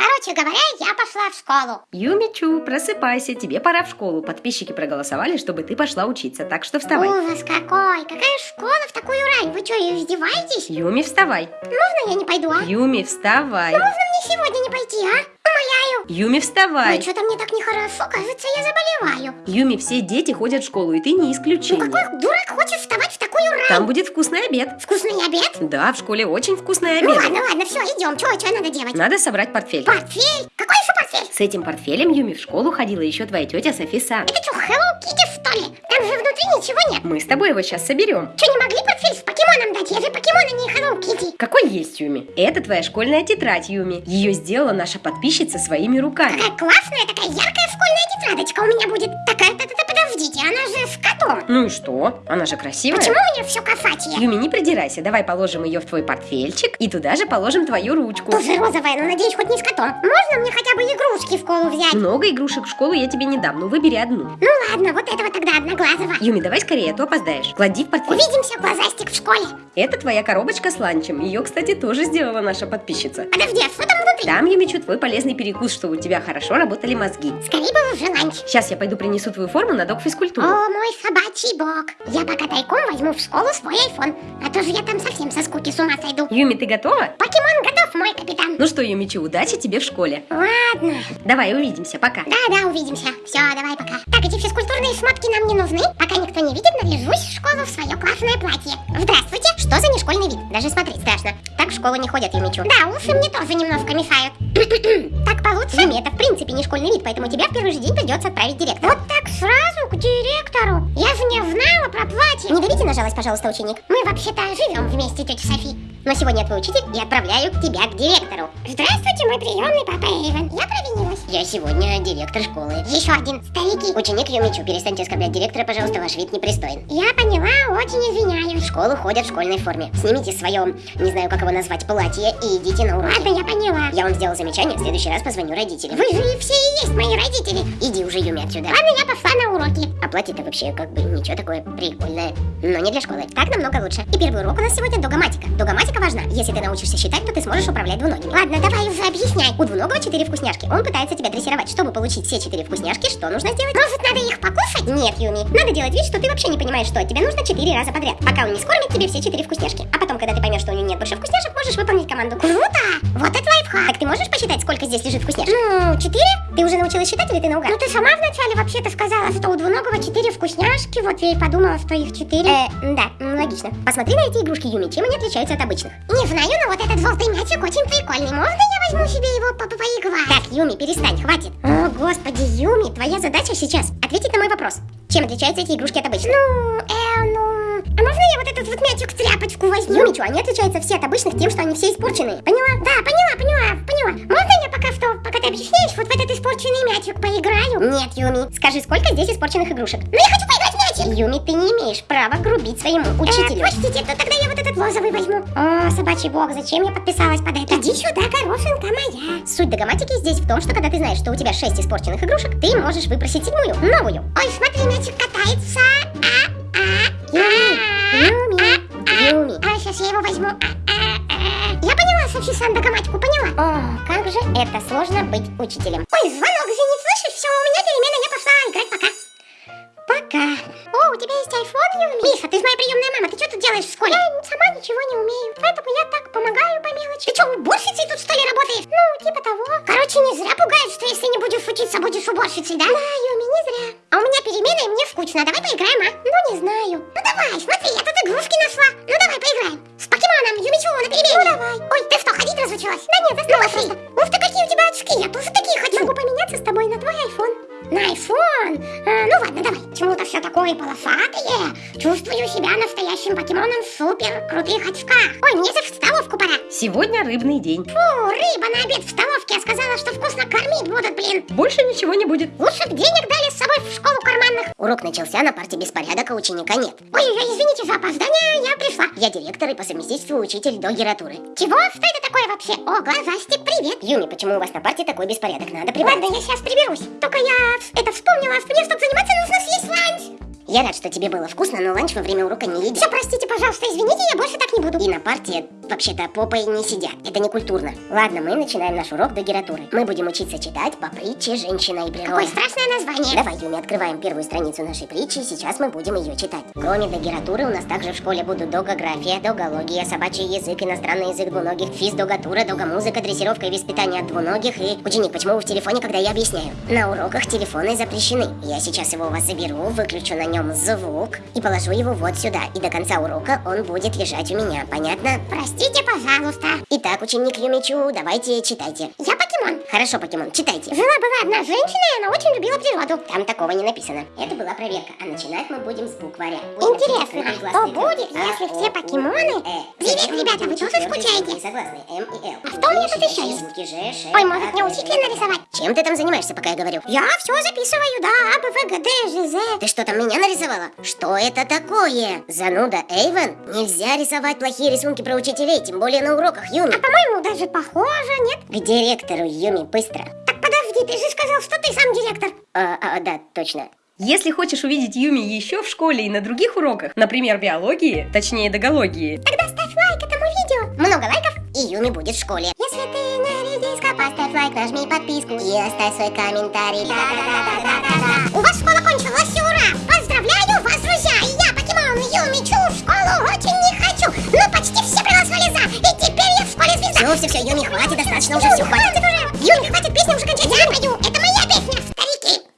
Короче говоря, я пошла в школу. Юмичу, просыпайся, тебе пора в школу. Подписчики проголосовали, чтобы ты пошла учиться, так что вставай. Ужас какой! Какая школа в такую рань? Вы что, издеваетесь? Юми, вставай. Можно я не пойду, а? Юми, вставай. Можно мне сегодня не пойти, а? Умоляю. Юми, вставай. Ой, что-то мне так нехорошо, кажется, я заболеваю. Юми, все дети ходят в школу, и ты не Ну исключение. какой дурак хочет вставать в такую рань? Там будет вкусный обед. Вкусный обед? Да, в школе очень вкусный Ну обед. ладно, ладно, все, идем. Что, что надо делать? Надо собрать портфель. Портфель? Какой еще портфель? С этим портфелем Юми в школу ходила еще твоя тетя Софиса. Это что, Hello Kitty, что ли? Там же внутри ничего нет. Мы с тобой его сейчас соберем. Что, не могли портфель с покемоном дать? Я же покемон, а не Hello Kitty. Какой есть Юми? Это твоя школьная тетрадь, Юми. Ее сделала наша подписчица своими руками. Какая классная, такая яркая школьная тетрадочка у меня будет. Такая, котом. Ну и что? Она же красивая. Почему у нее все косатие? Юми, не придирайся, давай положим ее в твой портфельчик и туда же положим твою ручку. Тоже розовая, но надеюсь, хоть не с котом. Можно мне хотя бы игрушки в школу взять? Много игрушек в школу я тебе не дам, ну выбери одну. Ну ладно, вот этого тогда одноглазого. Юми, давай скорее, а то опоздаешь. Клади в портфель. Увидимся, глазастик, в школе. Это твоя коробочка с ланчем. Ее, кстати, тоже сделала наша подписчица. Подожди, а что там внутри? Там, Юмичу, твой полезный перекус, чтобы у тебя хорошо работали мозги. Скорее бы уже ланч. Сейчас я пойду принесу твою форму на док физкультуру. О, мой собачий бог. Я пока тайком возьму в школу свой айфон. А то же я там совсем со скуки с ума сойду. Юми, ты готова? Покемон. Ну что, Юмичу, удачи тебе в школе. Ладно. Давай, увидимся, пока. Да-да, увидимся. Все, давай пока. Так, эти физкультурные шмотки нам не нужны. Пока никто не видит, наряжусь в школу в свое классное платье. Здравствуйте. Что за нешкольный вид? Даже смотреть страшно. Так в школу не ходят, Юмичу. Да, усы мне тоже немножко мешают. так получше? Юми, это в принципе не школьный вид, поэтому тебя в первый же день придется отправить директору. Вот так сразу к директору? Я же не знала про платье. Не давите на жалость, пожалуйста, ученик. Мы вообще-то живем вместе, тетя Софи. Но сегодня твой учитель и отправляю тебя к директору. Здравствуйте, мой приемный папа Эйвен. Я провинилась. Я сегодня директор школы. Еще один. Старики. Ученик Юмичу, перестаньте оскорблять директора, пожалуйста, ваш вид непристоен. Я поняла, очень извиняюсь. В школу ходят в школьной форме. Снимите свое, не знаю, как его назвать, платье и идите на урок. Ладно, я поняла. Я вам сделал замечание, в следующий раз позвоню родителям. Вы же все и есть мои родители. Иди уже, Юми, отсюда. Ладно, я пошла на уроки. А платье-то вообще как бы ничего такое прикольное. Но не для школы. Так намного лучше. И первый урок у нас сегодня догоматика. Догоматика важна. Если ты научишься считать, то ты сможешь управлять двуногим. Ладно, давай уже объясняй. У двуногого четыре вкусняшки. Он пытается тебя дрессировать. Чтобы получить все четыре вкусняшки, что нужно сделать? Может, надо их покушать? Нет, Юми. Надо делать вид, что ты вообще не понимаешь, что тебе нужно четыре раза подряд. Пока он не скормит тебе все четыре вкусняшки. А потом, когда ты поймешь, что у него нет больше вкусняшек, можешь выполнить команду. Круто! Так ты можешь посчитать, сколько здесь лежит вкусняшек? Ну, четыре? Ты уже научилась считать или ты наугад? Ну, ты сама вначале вообще-то сказала, что у двуногого четыре вкусняшки. Вот я и подумала, что их четыре. Э, да, логично. Посмотри на эти игрушки, Юми, чем они отличаются от обычных. Не знаю, но вот этот желтый мячик очень прикольный. Можно я возьму себе его по поиграть? Так, Юми, перестань, хватит. О, господи, Юми, твоя задача сейчас ответить на мой вопрос. Чем отличаются эти игрушки от обычных? Ну, э, ну... А можно я вот этот вот мячик в тряпочку возьму? Юми, что, они отличаются все от обычных тем, что они все испорченные. Поняла? Да, поняла, поняла, поняла. Можно я пока что, пока ты объясняешь, вот в этот испорченный мячик поиграю? Нет, Юми. Скажи, сколько здесь испорченных игрушек? Ну, я хочу поиграть в мячик. Юми, ты не имеешь права грубить своему учителю. Э, простите, то тогда я вот этот розовый возьму. О, собачий бог, зачем я подписалась под это? Иди сюда, горошинка моя. Суть догоматики здесь в том, что когда ты знаешь, что у тебя 6 испорченных игрушек, ты можешь выпросить седьмую, новую. Ой, смотри, мячик катается. А, а, Юми, Юми, Юми. А, сейчас я его возьму. А, а, а. Я поняла, Софи-сан, догоматику поняла. О, как же это сложно быть учителем. Ой, звонок, извини, слышишь? Все, у меня перемена, я пошла играть, пока. Пока. О, у тебя есть айфон, Юми? Миша, ты же моя приемная мама, ты что тут делаешь в школе? Я сама ничего не умею, поэтому я так помогаю по мелочи. Ты что, уборщицей тут что ли работаешь? Ну, типа того. Короче, не зря пугают, что если не будешь учиться, будешь уборщицей, да? Да, Юми, не зря. А у меня перемена, и мне скучно. Давай поиграем, а? Ну, не знаю. Ну, давай, смотри, я тут игрушки На айфон? А, ну ладно, давай. Почему-то все такое полосатое. Чувствую себя настоящим покемоном в супер крутых очках. Ой, мне же в столовку пора. Сегодня рыбный день. Фу, рыба на обед в столовке. Я сказала, что вкусно кормить будут, блин. Больше ничего не будет. Лучше б денег дали собой в школу карманных. Урок начался, на парте беспорядок, а ученика нет. Ой, извините за опоздание, я пришла. Я директор и по совместительству учитель до гературы. Чего? Что это такое вообще? О, глазастик, привет. Юми, почему у вас на парте такой беспорядок? Надо прибрать. Ладно, я сейчас приберусь. Только я это вспомнила, что мне, чтобы заниматься, нужно съесть ланч. Я рад, что тебе было вкусно, но ланч во время урока не едят. Все, простите, пожалуйста, извините, я больше так не. И на парте вообще-то попой не сидят. Это не культурно. Ладно, мы начинаем наш урок догературы. Мы будем учиться читать по притче «Женщина и природа». Какое страшное название. Давай, Юми, открываем первую страницу нашей притчи, сейчас мы будем ее читать. Кроме догературы, у нас также в школе будут догография, догология, собачий язык, иностранный язык двуногих, физ-догатура, догомузыка, дрессировка и воспитание от двуногих и... Ученик, почему вы в телефоне, когда я объясняю? На уроках телефоны запрещены. Я сейчас его у вас заберу, выключу на нем звук и положу его вот сюда. И до конца урока он будет лежать у меня, понятно? Простите, пожалуйста. Итак, ученик Юмичу, давайте читайте. Я покемон. Хорошо, покемон, читайте. Жила-была одна женщина, и она очень любила природу. Там такого не написано. Это была проверка, а начинать мы будем с букваря. Интересно, что будет, если все покемоны- Привет, ребята, вы тоже скучаете? Согласны, М и Л. А что у меня тут еще есть? Ой, может мне учителя нарисовать? Чем ты там занимаешься, пока я говорю? Я все записываю, да, А, Б, В, Г, Д, Ж, З. Ты что там меня нарисовала? Что это такое? Зануда Эйвен? Нельзя рисовать плохие рисунки про учителей, тем более на уроках, Юми. А по-моему, даже похоже, нет? К директору, Юми, быстро. Так подожди, ты же сказал, что ты сам директор. А, а, да, точно. Если хочешь увидеть Юми еще в школе и на других уроках, например, биологии, точнее догологии, Тогда ставь лайк этому видео. Много лайков, и Юми будет в школе. Если ты не редиска, Поставь лайк, нажми подписку и оставь свой комментарий. У вас школа кончилась, ура! Поздравляю проголосовали за, и теперь